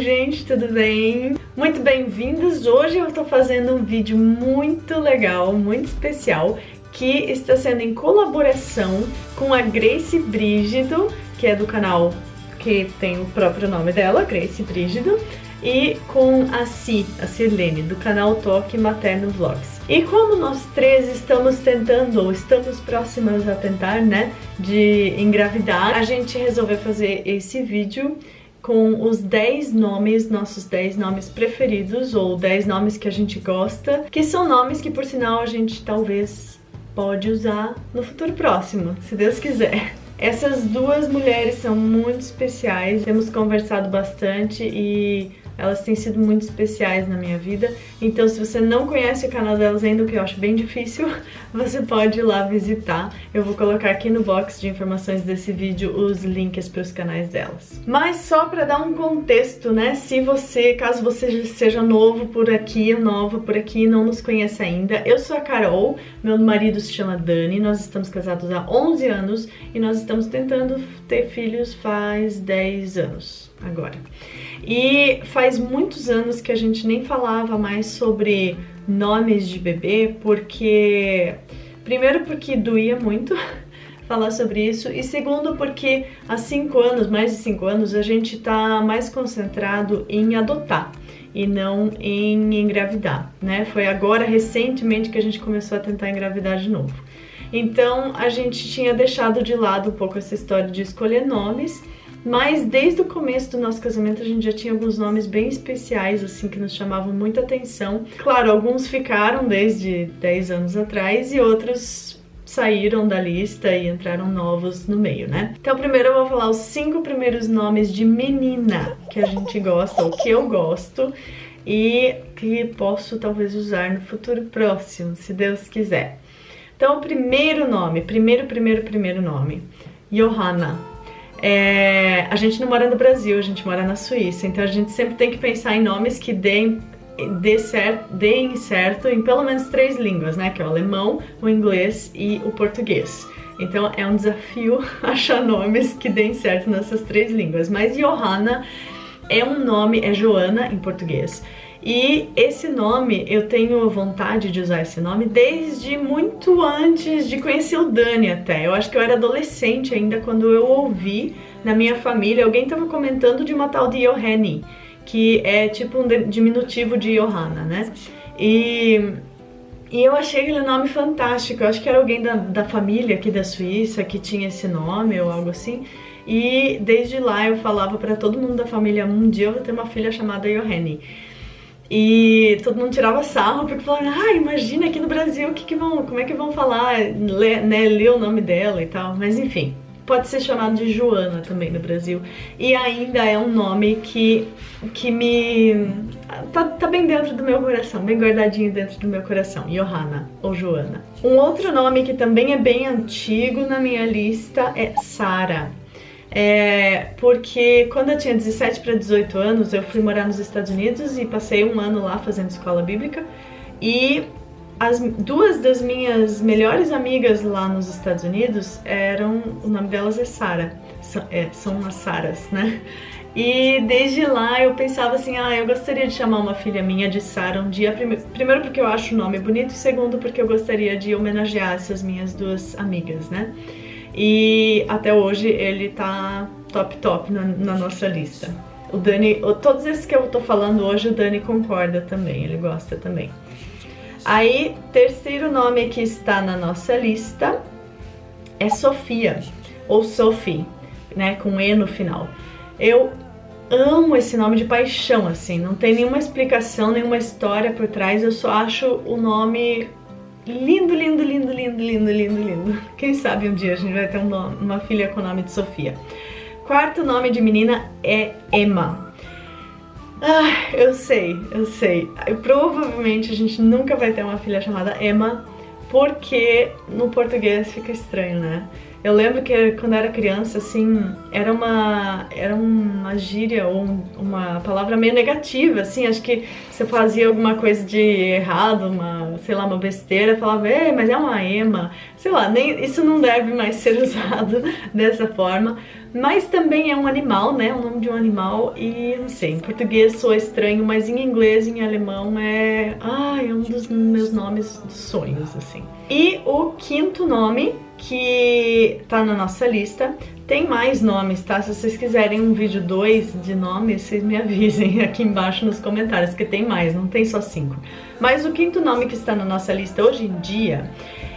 gente, tudo bem? Muito bem-vindos! Hoje eu estou fazendo um vídeo muito legal, muito especial, que está sendo em colaboração com a Grace Brígido, que é do canal que tem o próprio nome dela, Grace Brígido, e com a Si, a Sirlene, do canal Toque Materno Vlogs. E como nós três estamos tentando, ou estamos próximas a tentar, né, de engravidar, a gente resolveu fazer esse vídeo com os 10 nomes, nossos 10 nomes preferidos, ou 10 nomes que a gente gosta, que são nomes que, por sinal, a gente talvez pode usar no futuro próximo, se Deus quiser. Essas duas mulheres são muito especiais, temos conversado bastante e elas têm sido muito especiais na minha vida. Então se você não conhece o canal delas ainda, o que eu acho bem difícil, você pode ir lá visitar. Eu vou colocar aqui no box de informações desse vídeo os links para os canais delas. Mas só para dar um contexto, né? Se você, caso você seja novo por aqui, nova por aqui, não nos conhece ainda, eu sou a Carol, meu marido se chama Dani, nós estamos casados há 11 anos e nós estamos tentando ter filhos faz 10 anos agora. E faz muitos anos que a gente nem falava mais sobre nomes de bebê, porque... Primeiro porque doía muito falar sobre isso, e segundo porque há cinco anos, mais de cinco anos, a gente tá mais concentrado em adotar e não em engravidar, né? Foi agora, recentemente, que a gente começou a tentar engravidar de novo. Então, a gente tinha deixado de lado um pouco essa história de escolher nomes, mas desde o começo do nosso casamento a gente já tinha alguns nomes bem especiais, assim, que nos chamavam muita atenção. Claro, alguns ficaram desde 10 anos atrás e outros saíram da lista e entraram novos no meio, né? Então primeiro eu vou falar os cinco primeiros nomes de menina que a gente gosta, ou que eu gosto, e que posso talvez usar no futuro próximo, se Deus quiser. Então o primeiro nome, primeiro, primeiro, primeiro nome, Johanna. É, a gente não mora no Brasil, a gente mora na Suíça, então a gente sempre tem que pensar em nomes que deem, dê certo, deem certo em pelo menos três línguas, né? Que é o alemão, o inglês e o português. Então é um desafio achar nomes que deem certo nessas três línguas. Mas Johanna é um nome, é Joana em português. E esse nome, eu tenho vontade de usar esse nome desde muito antes de conhecer o Dani até. Eu acho que eu era adolescente ainda quando eu ouvi na minha família, alguém estava comentando de uma tal de Johanny, que é tipo um diminutivo de Johanna, né? E, e eu achei aquele nome fantástico, eu acho que era alguém da, da família aqui da Suíça que tinha esse nome ou algo assim. E desde lá eu falava para todo mundo da família, um dia eu vou ter uma filha chamada Johanny. E todo mundo tirava sarro, porque falavam, ah, imagina aqui no Brasil, que que vão, como é que vão falar, ler, né, ler o nome dela e tal. Mas enfim, pode ser chamado de Joana também no Brasil. E ainda é um nome que, que me... Tá, tá bem dentro do meu coração, bem guardadinho dentro do meu coração. Johanna, ou Joana. Um outro nome que também é bem antigo na minha lista é Sara. É, porque quando eu tinha 17 para 18 anos, eu fui morar nos Estados Unidos e passei um ano lá fazendo escola bíblica. E as duas das minhas melhores amigas lá nos Estados Unidos eram, o nome delas é Sara, são, é, são as Saras, né? E desde lá eu pensava assim, ah, eu gostaria de chamar uma filha minha de Sara um dia, primeiro porque eu acho o nome bonito e segundo porque eu gostaria de homenagear essas minhas duas amigas, né? E até hoje ele tá top top na, na nossa lista. O Dani, todos esses que eu tô falando hoje, o Dani concorda também, ele gosta também. Aí, terceiro nome que está na nossa lista é Sofia, ou Sophie, né, com E no final. Eu amo esse nome de paixão, assim, não tem nenhuma explicação, nenhuma história por trás, eu só acho o nome Lindo, lindo, lindo, lindo, lindo, lindo, lindo. Quem sabe um dia a gente vai ter um nome, uma filha com o nome de Sofia. Quarto nome de menina é Emma. Ah, eu sei, eu sei. Provavelmente a gente nunca vai ter uma filha chamada Emma, porque no português fica estranho, né? Eu lembro que quando era criança, assim, era uma, era uma gíria ou uma palavra meio negativa, assim, acho que você fazia alguma coisa de errado, uma, sei lá, uma besteira, falava, mas é uma ema, sei lá, nem, isso não deve mais ser usado dessa forma, mas também é um animal, né? O nome de um animal e não sei, em português soa estranho, mas em inglês e em alemão é... Ah, é um dos meus nomes dos sonhos, assim. E o quinto nome que tá na nossa lista tem mais nomes, tá? Se vocês quiserem um vídeo 2 de nomes, vocês me avisem aqui embaixo nos comentários, que tem mais, não tem só cinco. Mas o quinto nome que está na nossa lista hoje em dia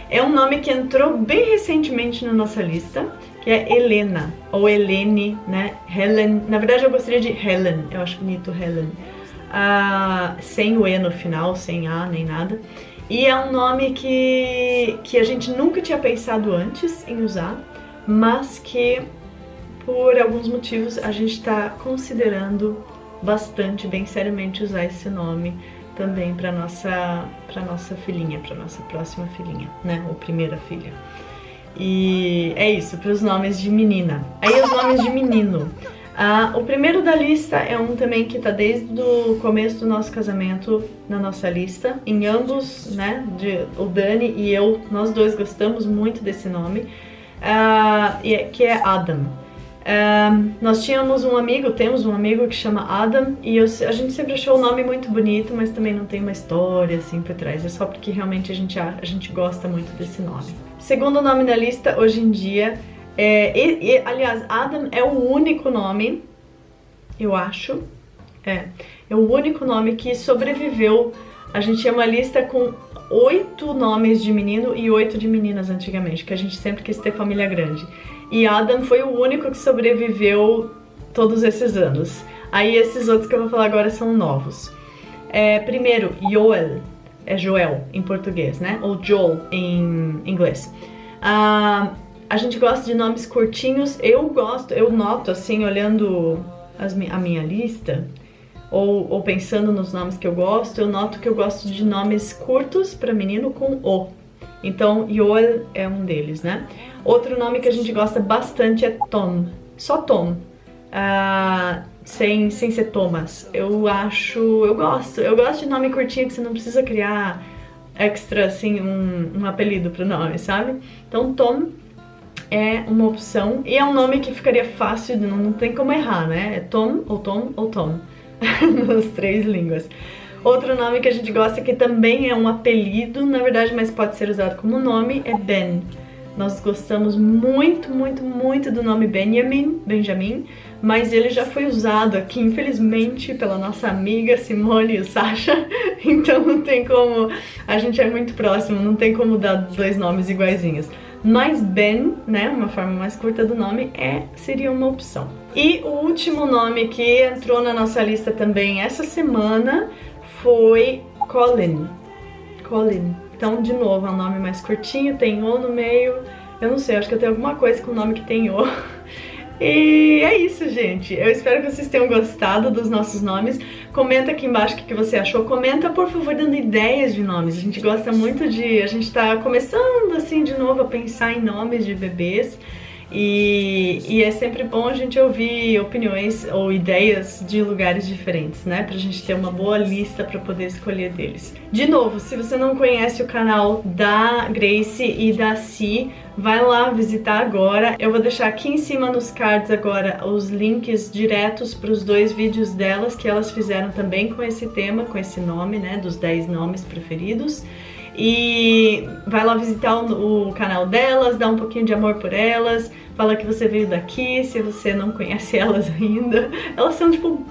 é um nome que entrou bem recentemente na nossa lista, que é Helena, ou Helene, né? Helen, na verdade eu gostaria de Helen, eu acho bonito Helen. Uh, sem o E no final, sem A nem nada. E é um nome que, que a gente nunca tinha pensado antes em usar, mas que por alguns motivos a gente está considerando bastante, bem seriamente usar esse nome também para nossa nossa filhinha, para nossa próxima filhinha, né, ou primeira filha. E é isso, para os nomes de menina. Aí os nomes de menino. Ah, o primeiro da lista é um também que está desde o começo do nosso casamento na nossa lista. Em ambos, né, de, o Dani e eu, nós dois gostamos muito desse nome uh, que é Adam. Uh, nós tínhamos um amigo, temos um amigo que chama Adam e eu, a gente sempre achou o nome muito bonito, mas também não tem uma história assim por trás, é só porque realmente a gente, a gente gosta muito desse nome. Segundo nome da lista, hoje em dia, é, e, e, aliás, Adam é o único nome, eu acho, é, é o único nome que sobreviveu. A gente tinha uma lista com oito nomes de menino e oito de meninas antigamente, que a gente sempre quis ter família grande. E Adam foi o único que sobreviveu todos esses anos. Aí esses outros que eu vou falar agora são novos. É, primeiro, Joel, é Joel em português, né? Ou Joel em inglês. Ah, a gente gosta de nomes curtinhos, eu gosto, eu noto assim, olhando as, a minha lista, ou, ou pensando nos nomes que eu gosto, eu noto que eu gosto de nomes curtos para menino com O. Então, Joel é um deles, né? Outro nome que a gente gosta bastante é Tom. Só Tom. Uh, sem, sem ser Thomas. Eu acho... Eu gosto. Eu gosto de nome curtinho que você não precisa criar extra, assim, um, um apelido pro nome, sabe? Então, Tom é uma opção. E é um nome que ficaria fácil, não, não tem como errar, né? É Tom, ou Tom, ou Tom. nas três línguas. Outro nome que a gente gosta que também é um apelido, na verdade, mas pode ser usado como nome, é Ben. Nós gostamos muito, muito, muito do nome Benjamin, Benjamin, mas ele já foi usado aqui, infelizmente, pela nossa amiga Simone e Sasha, então não tem como, a gente é muito próximo, não tem como dar dois nomes iguaizinhos. Mas Ben, né, uma forma mais curta do nome, é, seria uma opção. E o último nome que entrou na nossa lista também essa semana foi Colin. Colin. Então, de novo, é um nome mais curtinho, tem O no meio. Eu não sei, acho que eu tenho alguma coisa com o nome que tem O. E é isso, gente. Eu espero que vocês tenham gostado dos nossos nomes. Comenta aqui embaixo o que você achou. Comenta, por favor, dando ideias de nomes. A gente gosta muito de... A gente tá começando, assim, de novo a pensar em nomes de bebês. E, e, é sempre bom a gente ouvir opiniões ou ideias de lugares diferentes, né? Pra gente ter uma boa lista pra poder escolher deles. De novo, se você não conhece o canal da Grace e da Si, vai lá visitar agora. Eu vou deixar aqui em cima nos cards agora os links diretos para os dois vídeos delas que elas fizeram também com esse tema, com esse nome, né? Dos 10 nomes preferidos. E vai lá visitar o, o canal delas, dá um pouquinho de amor por elas, fala que você veio daqui, se você não conhece elas ainda. Elas são, tipo,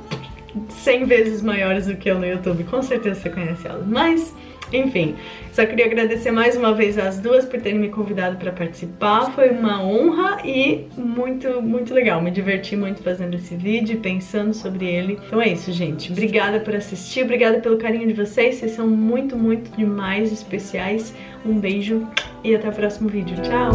100 vezes maiores do que eu no YouTube, com certeza você conhece elas. Mas, enfim, só queria agradecer mais uma vez as duas por terem me convidado para participar. Foi uma honra e muito, muito legal. Me diverti muito fazendo esse vídeo, pensando sobre ele. Então é isso, gente. Obrigada por assistir, obrigada pelo carinho de vocês. Vocês são muito, muito demais especiais. Um beijo e até o próximo vídeo. Tchau!